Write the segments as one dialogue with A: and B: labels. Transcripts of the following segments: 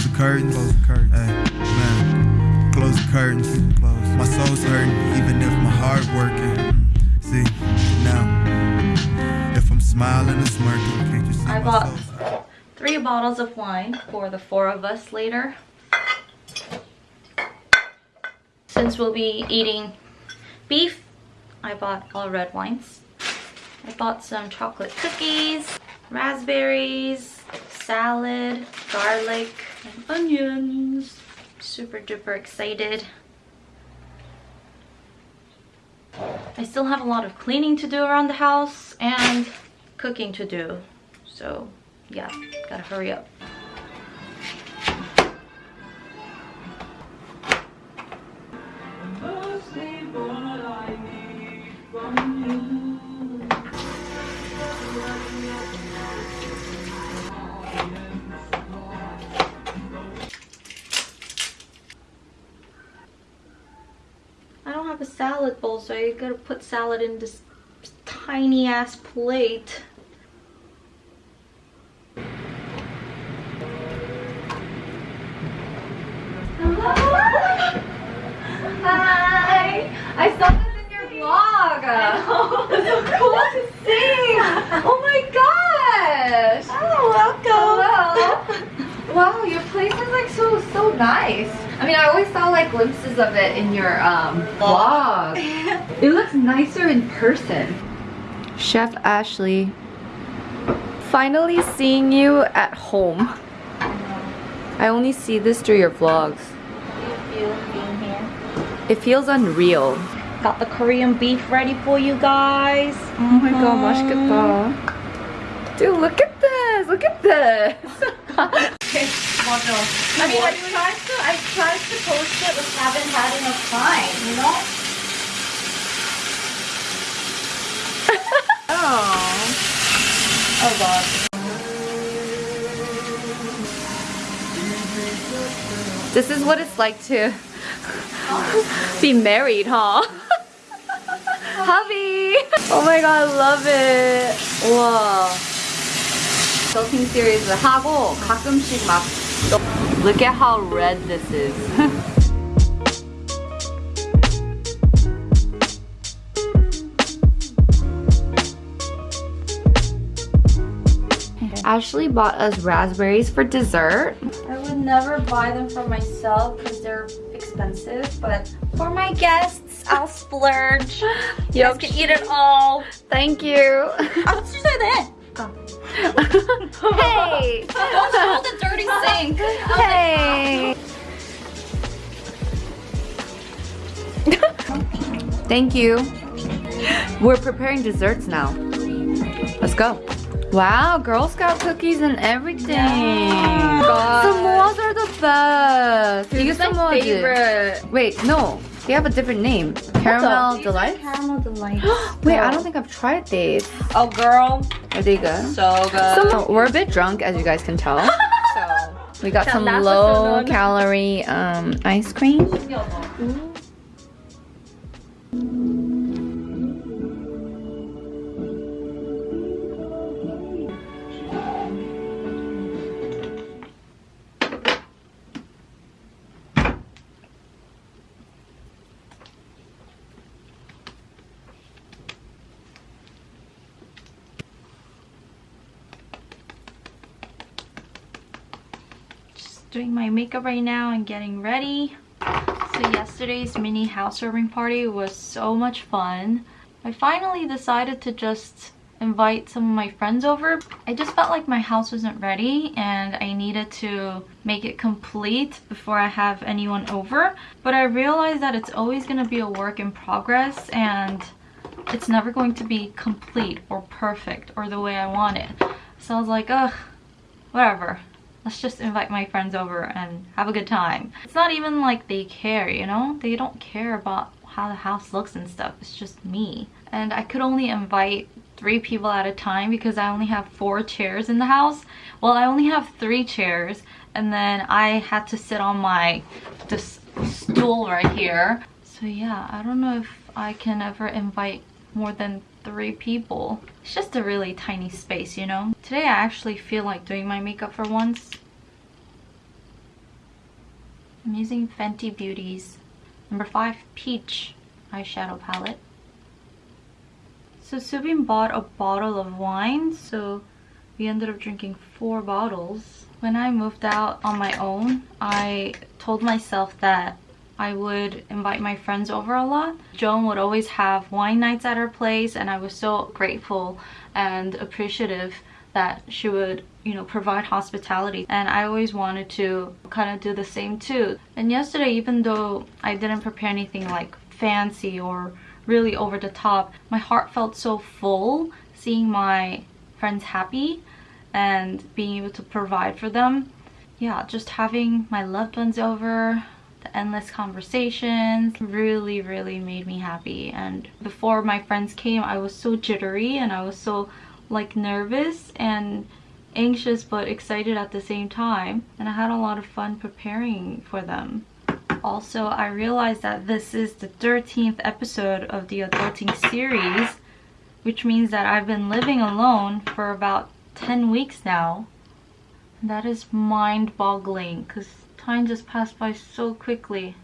A: Close the curtains. Close the curtains. Hey, man. Close the curtains. Close. My soul's hurting, even if my heart working. See, now, if I'm smiling and smirking, can't you see
B: I
A: my
B: bought
A: soul's
B: three bottles of wine for the four of us later. Since we'll be eating beef, I bought all red wines. I bought some chocolate cookies, raspberries, salad, garlic, and onions. Super duper excited. I still have a lot of cleaning to do around the house and cooking to do. So yeah, gotta hurry up. So I gotta put salad in this tiny ass plate. Hi! I saw this in your vlog! it's so cool to see! Oh my gosh!
C: Oh, welcome.
B: Hello! Wow, your place is like so so nice. I mean, I always saw like glimpses of it in your um vlog. it looks nicer in person. Chef Ashley, finally seeing you at home. I only see this through your vlogs. It feels unreal. Got the Korean beef ready for you guys.
C: Oh my god, 맛있겠다.
B: Dude, look at this! Look at this!
C: 맞아.
B: I mean, I tried to, I tried to post it, but haven't had enough time, you know? This is what it's like to be married, huh? Hubby! Oh my god, I love it! 우와. 서핑 시리즈 하고 가끔씩 막 Look at how red this is. Ashley bought us raspberries for dessert. I would never buy them for myself because they're expensive, but for my guests, I'll splurge. You guys can eat it all. Thank you.
C: 아, 취소해야 돼.
B: hey!
C: Don't spill the dirty sink.
B: Hey! Thank you. We're preparing desserts now. Let's go. Wow, Girl Scout cookies and everything. Yeah. Are the best.
C: This is my favorite.
B: Wait, no. They have a different name. Caramel Delight?
C: Caramel Delight.
B: Wait, I don't think I've tried these.
C: Oh, girl.
B: Are they good?
C: So good.
B: So, we're a bit drunk, as you guys can tell.
C: so,
B: we got some low-calorie um, ice cream. Ooh. Doing my makeup right now and getting ready. So yesterday's mini housewarming party was so much fun. I finally decided to just invite some of my friends over. I just felt like my house wasn't ready and I needed to make it complete before I have anyone over. But I realized that it's always going to be a work in progress and it's never going to be complete or perfect or the way I want it. So I was like, ugh, whatever. Let's just invite my friends over and have a good time. It's not even like they care, you know? They don't care about how the house looks and stuff. It's just me. And I could only invite three people at a time because I only have four chairs in the house. Well, I only have three chairs and then I had to sit on my this stool right here. So yeah, I don't know if I can ever invite more than three people. It's just a really tiny space, you know? Today I actually feel like doing my makeup for once. I'm using Fenty Beauty's number 5 Peach eyeshadow palette. So Subin bought a bottle of wine, so we ended up drinking four bottles. When I moved out on my own, I told myself that I would invite my friends over a lot. Joan would always have wine nights at her place and I was so grateful and appreciative that she would you know provide hospitality. And I always wanted to kind of do the same too. And yesterday even though I didn't prepare anything like fancy or really over the top my heart felt so full seeing my friends happy and being able to provide for them. Yeah just having my loved ones over the endless conversations really really made me happy. And before my friends came I was so jittery and I was so like nervous and anxious but excited at the same time and I had a lot of fun preparing for them. Also, I realized that this is the 13th episode of the adulting series which means that I've been living alone for about 10 weeks now. That is mind-boggling because time just passed by so quickly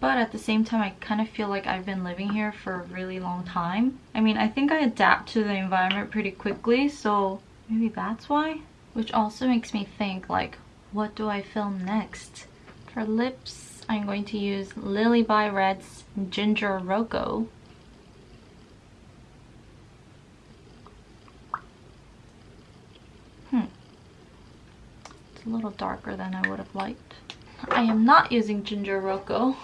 B: but at the same time I kind of feel like I've been living here for a really long time. I mean I think I adapt to the environment pretty quickly so maybe that's why? Which also makes me think like what do I film next? For lips I'm going to use Lily by Red's Ginger Rocco. Hmm. It's a little darker than I would have liked. I am not using Ginger Rocco.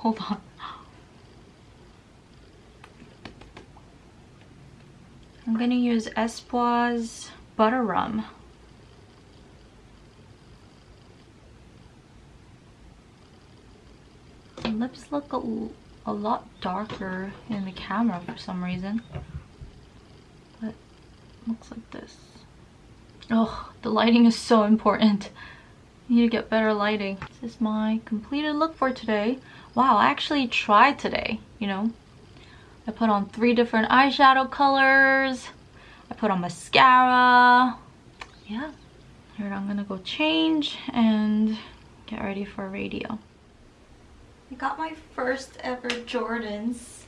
B: Hold on. I'm gonna use Espoir's Butter Rum. The lips look a, a lot darker in the camera for some reason. But looks like this. Oh, the lighting is so important You need to get better lighting. This is my completed look for today. Wow, I actually tried today, you know. I put on three different eyeshadow colors. I put on mascara. Yeah. Here I'm gonna go change and get ready for radio. I got my first ever Jordans.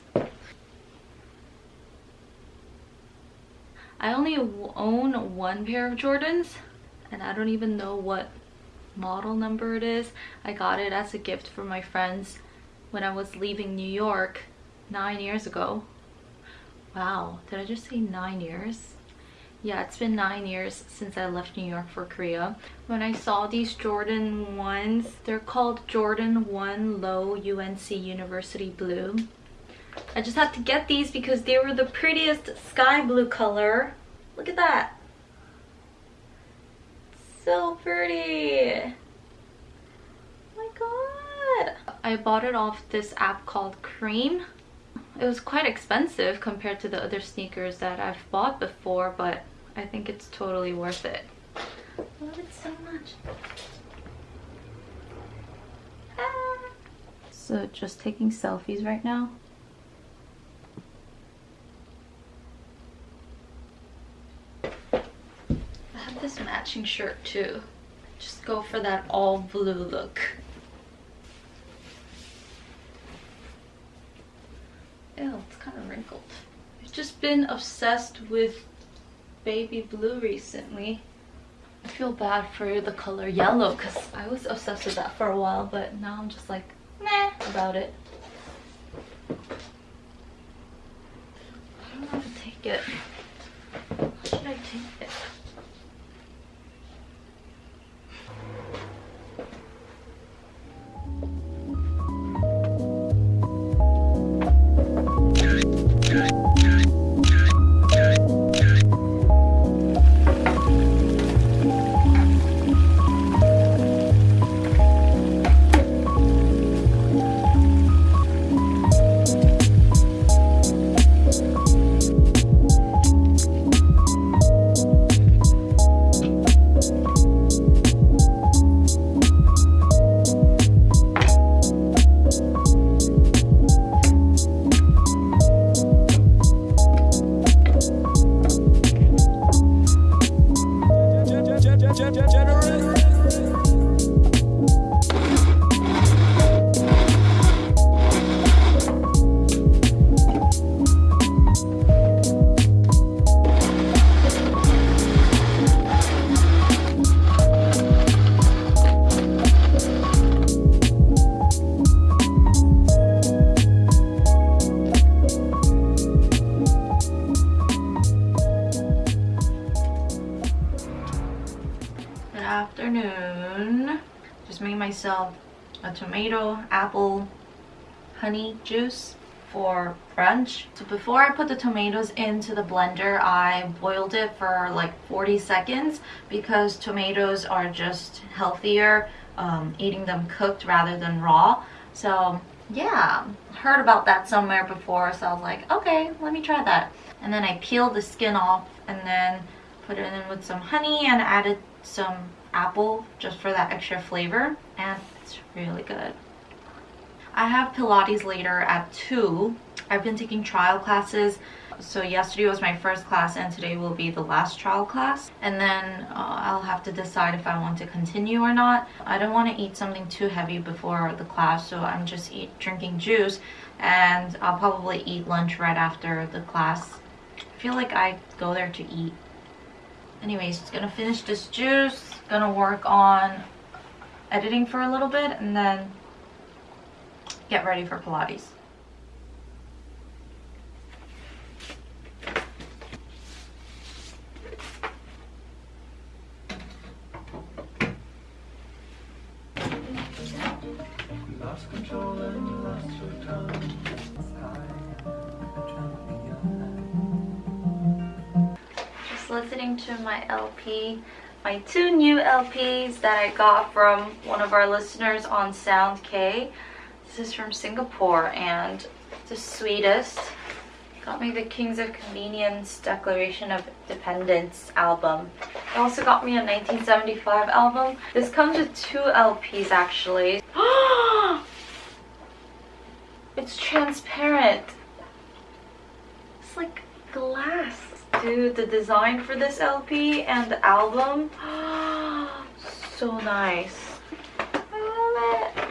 B: I only own one pair of Jordans and I don't even know what model number it is. I got it as a gift for my friends when I was leaving New York nine years ago. Wow, did I just say nine years? Yeah, it's been nine years since I left New York for Korea. When I saw these Jordan 1s, they're called Jordan 1 Low UNC University Blue. I just had to get these because they were the prettiest sky blue color. Look at that so pretty. Oh my god. I bought it off this app called KREAM. It was quite expensive compared to the other sneakers that I've bought before, but I think it's totally worth it. I love it so much. Ah. So just taking selfies right now. I have this matching shirt too. Just go for that all blue look. Ew, it's kind of wrinkled. I've just been obsessed with baby blue recently. I feel bad for the color yellow because I was obsessed with that for a while, but now I'm just like, meh about it. I don't know how to take it. How should I take it? Myself a tomato, apple, honey juice for brunch. So before I put the tomatoes into the blender, I boiled it for like 40 seconds because tomatoes are just healthier um, eating them cooked rather than raw. So yeah, heard about that somewhere before, so I was like, okay, let me try that. And then I peeled the skin off and then put it in with some honey and added some apple just for that extra flavor and it's really good. I have Pilates later at 2. I've been taking trial classes. So yesterday was my first class and today will be the last trial class. And then uh, I'll have to decide if I want to continue or not. I don't want to eat something too heavy before the class so I'm just eat, drinking juice and I'll probably eat lunch right after the class. I feel like I go there to eat. Anyways, just gonna finish this juice. Gonna work on editing for a little bit and then get ready for Pilates. Listening to my LP, my two new LPs that I got from one of our listeners on SoundK. This is from Singapore and the sweetest. Got me the Kings of Convenience Declaration of Independence album. It also got me a 1975 album. This comes with two LPs actually. it's transparent. It's like glass. The design for this LP and the album, so nice. I love it.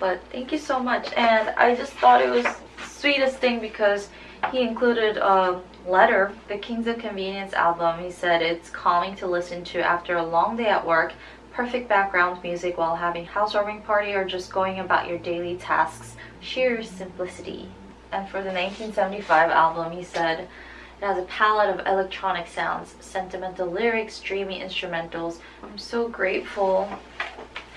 B: But thank you so much. And I just thought it was sweetest thing because he included a letter, the Kings of Convenience album. He said it's calming to listen to after a long day at work, perfect background music while having housewarming party or just going about your daily tasks. Sheer simplicity. And for the 1975 album, he said it has a palette of electronic sounds, sentimental lyrics, dreamy instrumentals. I'm so grateful.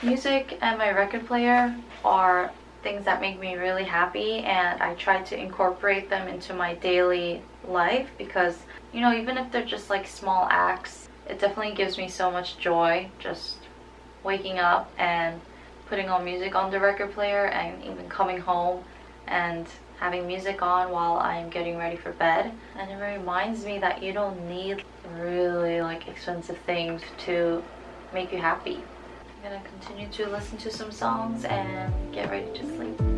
B: Music and my record player are things that make me really happy and I try to incorporate them into my daily life because you know even if they're just like small acts it definitely gives me so much joy just waking up and putting on music on the record player and even coming home and having music on while I'm getting ready for bed and it reminds me that you don't need really like expensive things to make you happy. I'm gonna continue to listen to some songs and get ready to sleep.